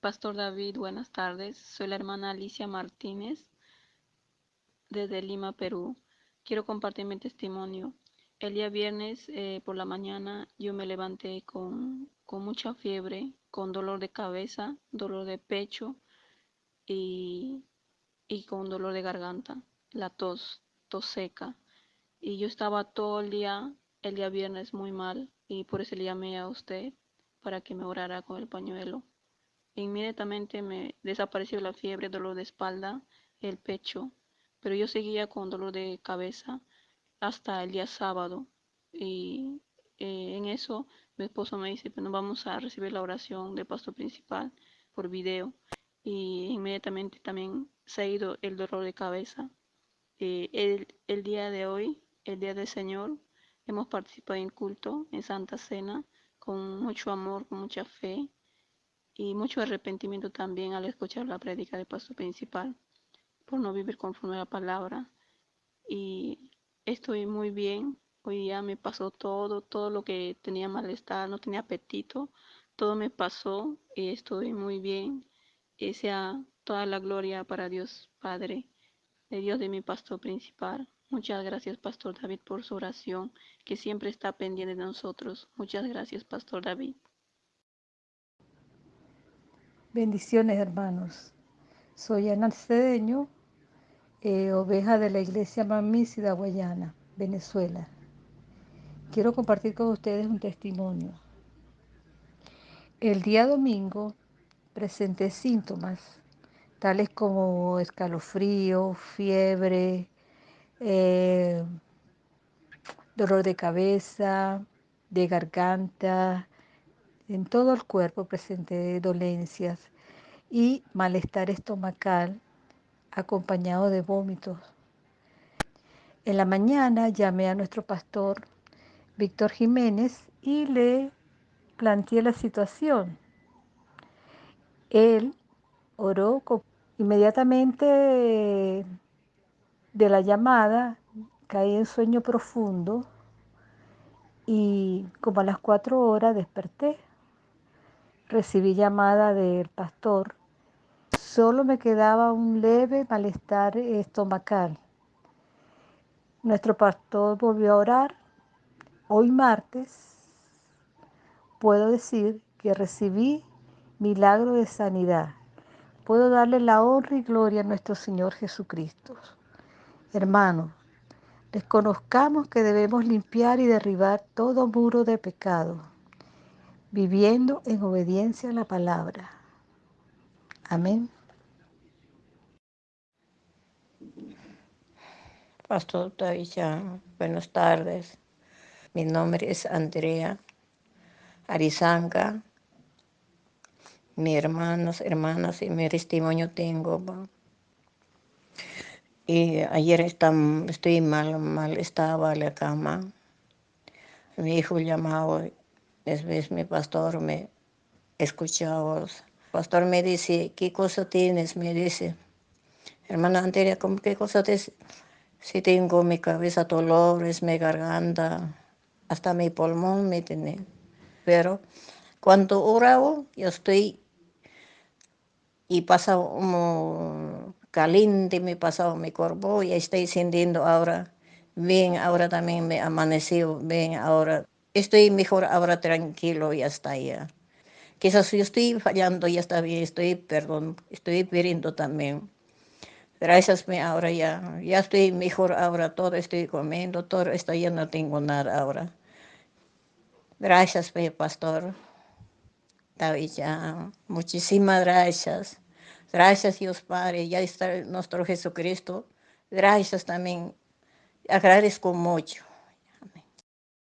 Pastor David, buenas tardes. Soy la hermana Alicia Martínez desde Lima, Perú. Quiero compartir mi testimonio. El día viernes eh, por la mañana yo me levanté con, con, mucha fiebre, con dolor de cabeza, dolor de pecho y, y con dolor de garganta, la tos, tos seca. Y yo estaba todo el día, el día viernes muy mal y por eso le llamé a usted para que me orara con el pañuelo. Inmediatamente me desapareció la fiebre, dolor de espalda, el pecho, pero yo seguía con dolor de cabeza hasta el día sábado. Y eh, en eso mi esposo me dice, bueno, vamos a recibir la oración del pastor principal por video. Y inmediatamente también se ha ido el dolor de cabeza. Eh, el, el día de hoy, el día del Señor, hemos participado en culto, en Santa Cena, con mucho amor, con mucha fe y mucho arrepentimiento también al escuchar la prédica del pastor principal por no vivir conforme a la palabra. Y estoy muy bien. Hoy día me pasó todo, todo lo que tenía malestar, no tenía apetito, todo me pasó y estoy muy bien. Y sea toda la gloria para Dios Padre, de Dios de mi pastor principal. Muchas gracias, Pastor David, por su oración, que siempre está pendiente de nosotros. Muchas gracias, Pastor David. Bendiciones, hermanos. Soy Ana Cedeño, eh, oveja de la iglesia Mamísida Guayana, Venezuela. Quiero compartir con ustedes un testimonio. El día domingo presenté síntomas tales como escalofrío, fiebre, eh, dolor de cabeza, de garganta, en todo el cuerpo presenté dolencias y malestar estomacal acompañado de vómitos. En la mañana llamé a nuestro pastor Víctor Jiménez y le planteé la situación. Él oró inmediatamente de la llamada, caí en sueño profundo y como a las cuatro horas desperté recibí llamada del pastor, solo me quedaba un leve malestar estomacal. Nuestro pastor volvió a orar. Hoy martes puedo decir que recibí milagro de sanidad. Puedo darle la honra y gloria a nuestro Señor Jesucristo. Hermanos, desconozcamos que debemos limpiar y derribar todo muro de pecado viviendo en obediencia a la palabra. Amén. Pastor Taisha, buenas tardes. Mi nombre es Andrea Arizanga. Mi hermanos, hermanas y mi testimonio tengo. Y ayer estoy mal, mal estaba en la cama. Mi hijo llamaba Después mi pastor me escuchaba. El pastor me dice, ¿qué cosa tienes? Me dice, hermana Anteria, ¿qué cosa tienes? Si tengo mi cabeza dolores, mi garganta, hasta mi pulmón me tiene. Pero cuando oraba, yo estoy y pasa como caliente, me pasaba mi cuerpo y estoy sintiendo ahora bien, ahora también me amaneció bien, ahora estoy mejor ahora tranquilo y hasta allá. Quizás yo estoy fallando, ya está bien, estoy, perdón, estoy pidiendo también. Gracias, me ahora ya, ya estoy mejor ahora, todo estoy comiendo, todo esto ya no tengo nada ahora. Gracias, pastor. Ya, muchísimas gracias. Gracias, Dios Padre, ya está nuestro Jesucristo. Gracias también, agradezco mucho.